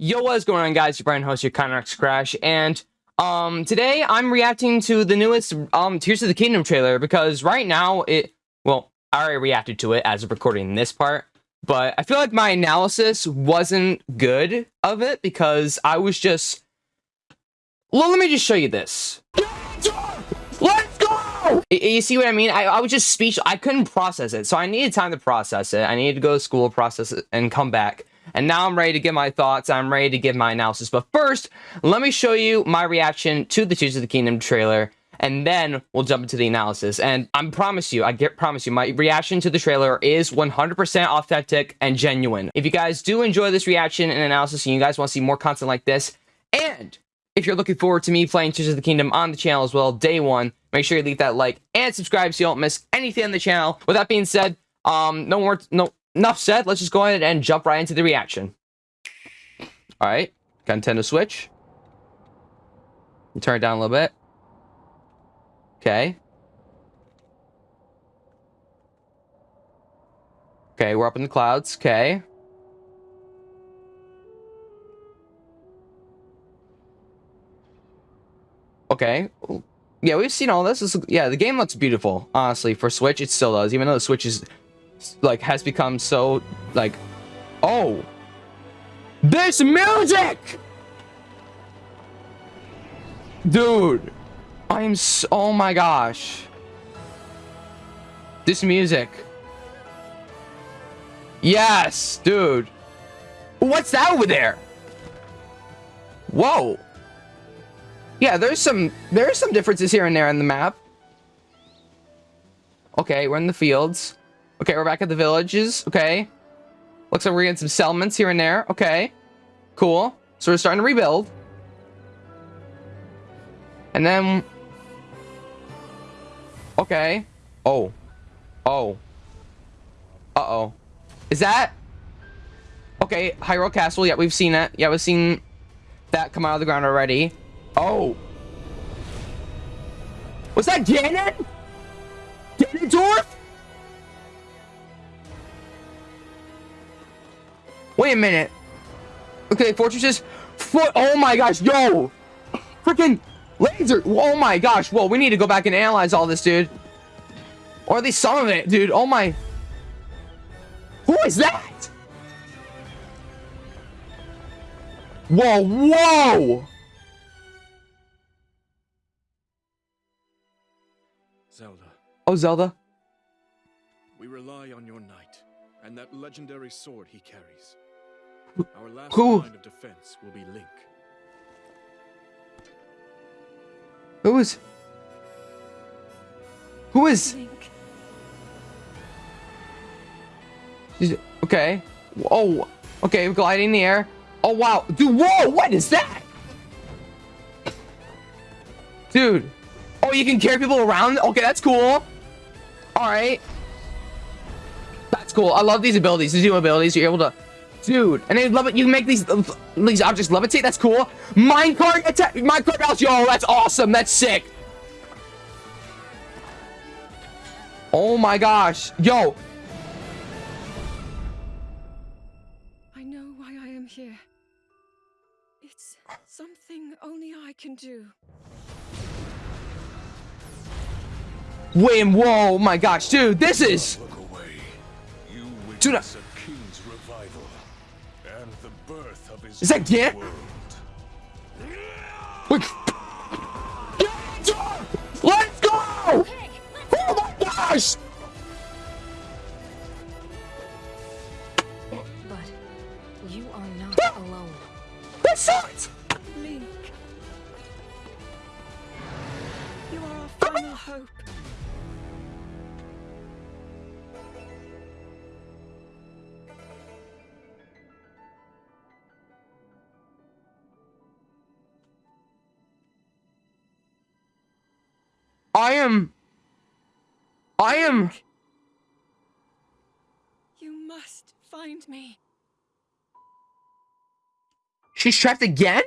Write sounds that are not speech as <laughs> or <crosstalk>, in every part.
Yo, what's going on, guys? Your Brian host, your Connex Crash, and um, today I'm reacting to the newest um Tears of the Kingdom trailer because right now it, well, I already reacted to it as of recording this part, but I feel like my analysis wasn't good of it because I was just, well, let me just show you this. Let's go! You see what I mean? I, I was just speech. I couldn't process it, so I needed time to process it. I needed to go to school, process it, and come back. And now I'm ready to give my thoughts. I'm ready to give my analysis. But first, let me show you my reaction to the Tears of the Kingdom trailer. And then we'll jump into the analysis. And I promise you, I get promise you, my reaction to the trailer is 100% authentic and genuine. If you guys do enjoy this reaction and analysis and you guys want to see more content like this, and if you're looking forward to me playing Tears of the Kingdom on the channel as well, day one, make sure you leave that like and subscribe so you don't miss anything on the channel. With that being said, um, no more, no, enough said, let's just go ahead and jump right into the reaction. Alright, Nintendo Switch. Turn it down a little bit. Okay. Okay, we're up in the clouds. Okay. Okay. Yeah, we've seen all this. this. Yeah, the game looks beautiful. Honestly, for Switch, it still does. Even though the Switch is like has become so like oh this music! Dude i'm so, oh my gosh. This music. Yes dude. What's that over there? Whoa. Yeah there's some there's some differences here and there in the map. Okay we're in the fields Okay, we're back at the villages. Okay. Looks like we're getting some settlements here and there. Okay. Cool. So we're starting to rebuild. And then... Okay. Oh. Oh. Uh-oh. Is that... Okay, Hyrule Castle. Yeah, we've seen it. Yeah, we've seen that come out of the ground already. Oh. Was that Ganon? Ganondorf? Wait a minute. Okay, fortresses. Foot. Oh my gosh, yo. Freaking laser. Oh my gosh. Whoa, we need to go back and analyze all this, dude. Or at least some of it, dude. Oh my. Who is that? Whoa, whoa. Zelda. Oh, Zelda. We rely on your knight and that legendary sword he carries. Our last Who? line of defense will be Link. Who is? Who is? Link. Okay. Oh, okay, gliding in the air. Oh, wow. Dude, whoa, what is that? Dude. Oh, you can carry people around? Okay, that's cool. All right. That's cool. I love these abilities. These new abilities. You're able to Dude, and they love it. You can make these these objects levitate. That's cool. Minecart attack. Minecart house. Yo, that's awesome. That's sick. Oh my gosh. Yo. I know why I am here. It's something only I can do. Wait, whoa, oh my gosh, dude, this is... Dude, I... Is that Gant? Let's go! Oh my gosh! I am... I am... You must find me. She's trapped again?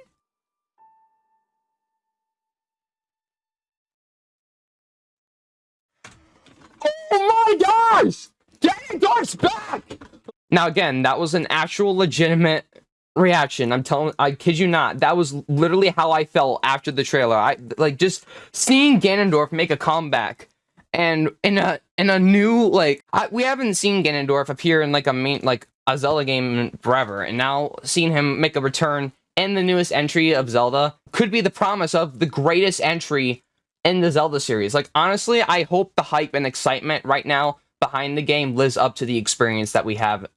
Oh my gosh! Ganondorf's back! Now again, that was an actual legitimate reaction. I'm telling, I kid you not. That was literally how I felt after the trailer. I like just seeing Ganondorf make a comeback, and in a in a new like I, we haven't seen Ganondorf appear in like a main like a Zelda game forever, and now seeing him make a return in the newest entry of Zelda could be the promise of the greatest entry in the Zelda series. Like honestly, I hope the hype and excitement right now behind the game lives up to the experience that we have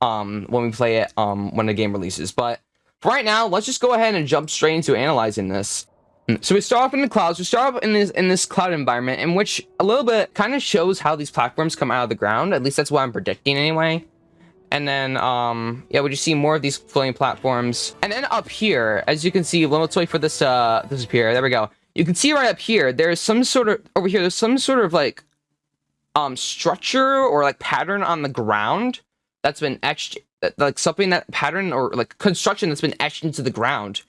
um when we play it um when the game releases. But for right now, let's just go ahead and jump straight into analyzing this. So we start off in the clouds. We start off in this in this cloud environment, in which a little bit kind of shows how these platforms come out of the ground. At least that's what I'm predicting anyway. And then, um, yeah, we just see more of these floating platforms. And then up here, as you can see, let's wait for this uh, disappear. There we go. You can see right up here, there's some sort of, over here, there's some sort of like, um, structure or like pattern on the ground that's been etched, like something that pattern or like construction that's been etched into the ground.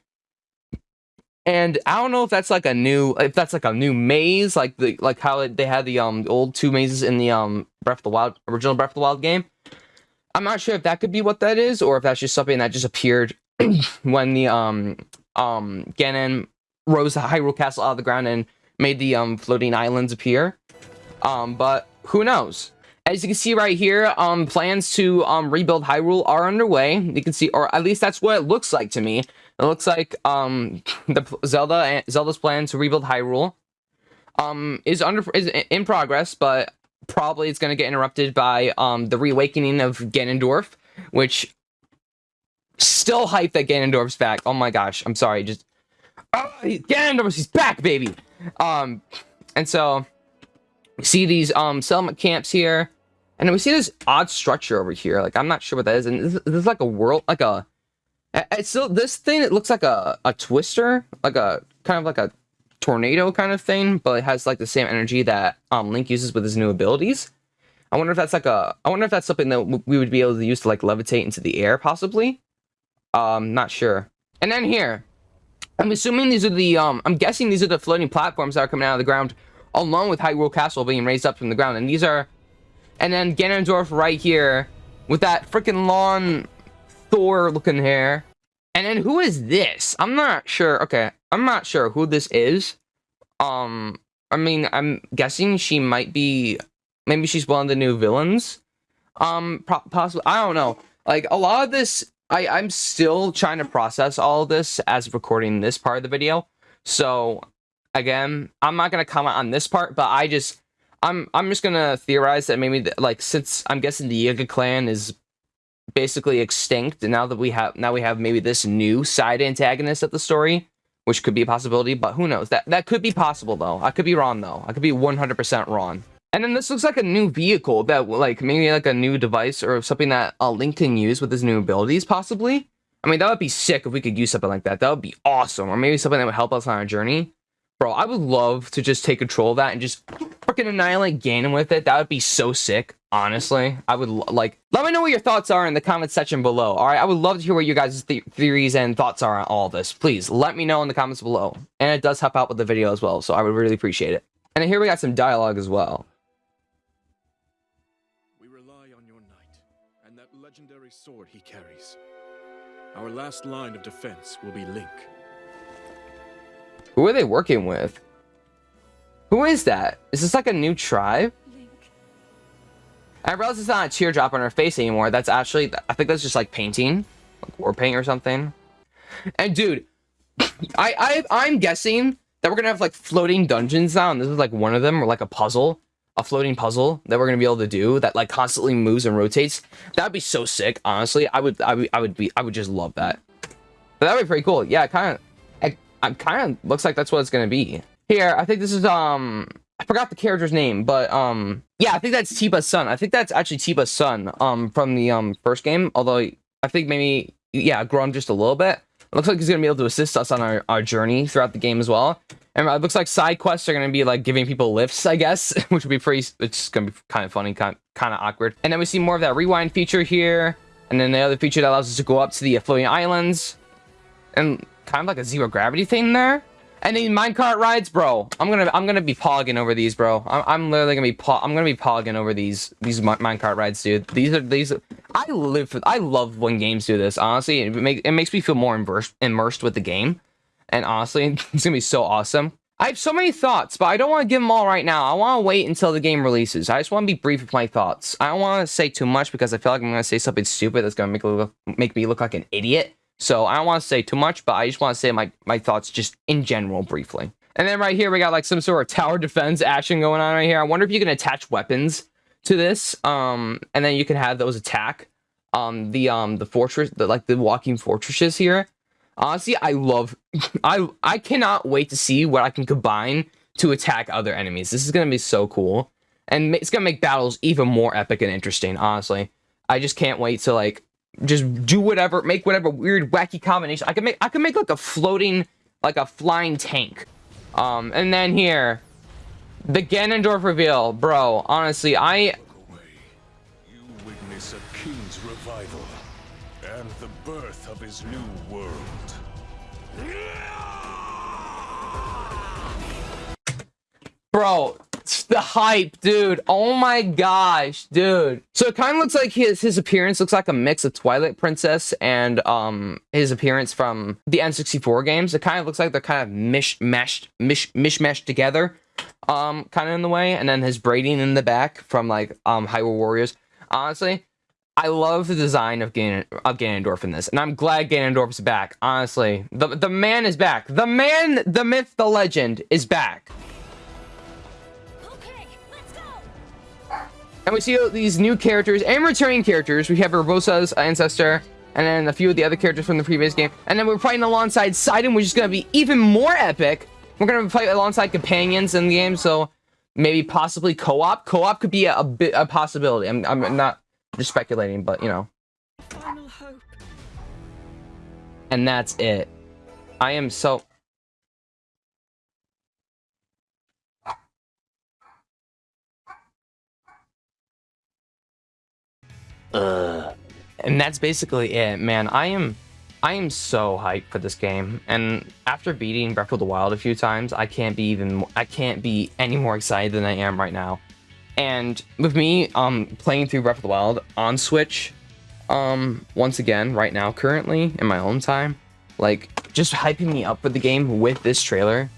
And I don't know if that's like a new, if that's like a new maze, like the, like how they had the, um, old two mazes in the, um, Breath of the Wild, original Breath of the Wild game I'm not sure if that could be what that is, or if that's just something that just appeared <clears throat> when the um um Ganon rose the Hyrule Castle out of the ground and made the um floating islands appear. Um, but who knows? As you can see right here, um, plans to um rebuild Hyrule are underway. You can see, or at least that's what it looks like to me. It looks like um the Zelda Zelda's plan to rebuild Hyrule um is under is in progress, but probably it's going to get interrupted by um, the reawakening of Ganondorf, which still hype that Ganondorf's back. Oh my gosh, I'm sorry, just oh, Ganondorf, he's back, baby. Um, and so see these um settlement camps here, and then we see this odd structure over here. Like I'm not sure what that is, and this, this is like a world, like a. It's still this thing. It looks like a a twister, like a kind of like a tornado kind of thing, but it has like the same energy that um, Link uses with his new abilities. I wonder if that's like a. I wonder if that's something that we would be able to use to like levitate into the air, possibly. Um, not sure. And then here, I'm assuming these are the. Um, I'm guessing these are the floating platforms that are coming out of the ground, along with Hyrule Castle being raised up from the ground. And these are, and then Ganondorf right here with that freaking long Thor-looking hair. And then who is this? I'm not sure. Okay, I'm not sure who this is. Um, I mean, I'm guessing she might be, maybe she's one of the new villains. Um, possibly, I don't know. Like, a lot of this, I, I'm still trying to process all this as recording this part of the video. So, again, I'm not going to comment on this part, but I just, I'm, I'm just going to theorize that maybe, the, like, since I'm guessing the Yiga clan is basically extinct, and now that we have, now we have maybe this new side antagonist of the story, which could be a possibility, but who knows? That that could be possible though. I could be wrong though. I could be 100% wrong. And then this looks like a new vehicle that like maybe like a new device or something that a Link can use with his new abilities possibly. I mean, that would be sick if we could use something like that. That would be awesome. Or maybe something that would help us on our journey. Bro, I would love to just take control of that and just freaking annihilate Ganon with it. That would be so sick, honestly. I would, like, let me know what your thoughts are in the comment section below, all right? I would love to hear what you guys' th theories and thoughts are on all this. Please, let me know in the comments below. And it does help out with the video as well, so I would really appreciate it. And here we got some dialogue as well. We rely on your knight, and that legendary sword he carries. Our last line of defense will be Link. Who are they working with? Who is that? Is this like a new tribe? I realize it's not a teardrop on her face anymore. That's actually, I think that's just like painting, like war paint or something. And dude, I, I, I'm guessing that we're gonna have like floating dungeons now, and this is like one of them, or like a puzzle, a floating puzzle that we're gonna be able to do that like constantly moves and rotates. That'd be so sick. Honestly, I would, I would, I would be, I would just love that. But that'd be pretty cool. Yeah, kind of. I'm kind of looks like that's what it's gonna be. Here, I think this is um I forgot the character's name, but um yeah, I think that's Teba's son. I think that's actually Teba's son um from the um first game. Although I think maybe yeah, grown just a little bit. It looks like he's gonna be able to assist us on our, our journey throughout the game as well. And it looks like side quests are gonna be like giving people lifts, I guess, <laughs> which would be pretty. It's gonna be kind of funny, kind kind of awkward. And then we see more of that rewind feature here, and then the other feature that allows us to go up to the floating islands, and kind of like a zero gravity thing there. And these minecart rides, bro. I'm gonna I'm gonna be pogging over these, bro. I'm, I'm literally gonna be I'm gonna be pogging over these these minecart rides, dude. These are these. I live for. I love when games do this. Honestly, it makes it makes me feel more immersed immersed with the game. And honestly, <laughs> it's gonna be so awesome. I have so many thoughts, but I don't want to give them all right now. I want to wait until the game releases. I just want to be brief with my thoughts. I don't want to say too much because I feel like I'm going to say something stupid that's going to make, look, make me look like an idiot. So I don't want to say too much, but I just want to say my, my thoughts just in general briefly. And then right here, we got like some sort of tower <laughs> defense action going on right here. I wonder if you can attach weapons to this. Um, and then you can have those attack um the um the fortress the like the walking fortresses here honestly i love <laughs> i i cannot wait to see what i can combine to attack other enemies this is gonna be so cool and it's gonna make battles even more epic and interesting honestly i just can't wait to like just do whatever, make whatever weird, wacky combination. I can make, I can make like a floating, like a flying tank. Um, and then here, the Ganondorf reveal, bro. Honestly, I. You witness a king's revival and the birth of his new world. Bro, the hype, dude. Oh my gosh, dude. So it kind of looks like his his appearance looks like a mix of Twilight Princess and um his appearance from the N64 games. It kind of looks like they're kind of mish meshed mish mishmashed together, um, kind of in the way. And then his braiding in the back from like um Hyrule Warriors. Honestly, I love the design of, Gan of Ganondorf in this, and I'm glad Ganondorf's back. Honestly, the the man is back. The man, the myth, the legend is back. And we see these new characters and returning characters. We have Urbosa's ancestor, and then a few of the other characters from the previous game. And then we're fighting alongside Sidon, which is going to be even more epic. We're going to fight alongside companions in the game, so maybe possibly co-op. Co-op could be a, a bit a possibility. I'm, I'm not just speculating, but you know. Final hope. And that's it. I am so Uh, and that's basically it, man. I am, I am so hyped for this game, and after beating Breath of the Wild a few times, I can't be even, I can't be any more excited than I am right now. And with me, um, playing through Breath of the Wild on Switch, um, once again, right now, currently in my own time, like just hyping me up for the game with this trailer,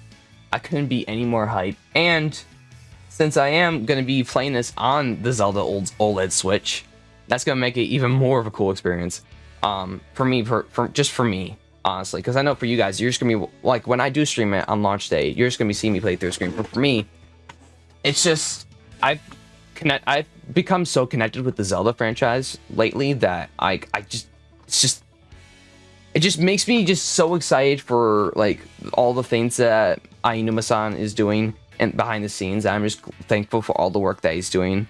I couldn't be any more hyped. And since I am gonna be playing this on the Zelda old OLED Switch that's gonna make it even more of a cool experience um for me for, for just for me honestly. Because i know for you guys you're just gonna be like when i do stream it on launch day you're just gonna be seeing me play through a screen. But for me it's just i've connect i've become so connected with the zelda franchise lately that i i just it's just it just makes me just so excited for like all the things that Aonuma-san is doing and behind the scenes. I'm just thankful for all the work that he's doing.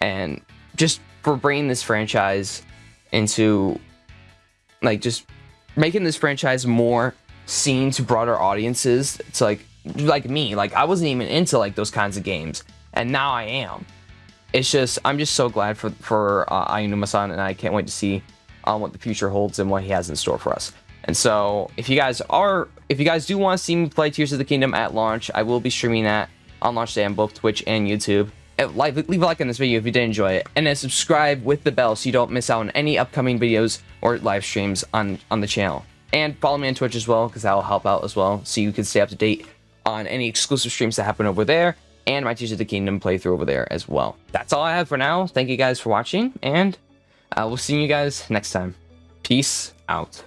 And just for bringing this franchise into like just making this franchise more seen to broader audiences to like like me. Like i wasn't even into like those kinds of games and now i am. It's just i'm just so glad for for uh, Aonuma-san and i can't wait to see um, what the future holds and what he has in store for us. And so if you guys are if you guys do want to see me play tears of the kingdom at launch i will be streaming that on launch day on both twitch and youtube like, leave a like on this video if you did enjoy it, and then subscribe with the bell so you don't miss out on any upcoming videos or live streams on, on the channel. And follow me on Twitch as well, because that will help out as well, so you can stay up to date on any exclusive streams that happen over there, and my Tears of the Kingdom playthrough over there as well. That's all I have for now. Thank you guys for watching, and uh, we'll see you guys next time. Peace out.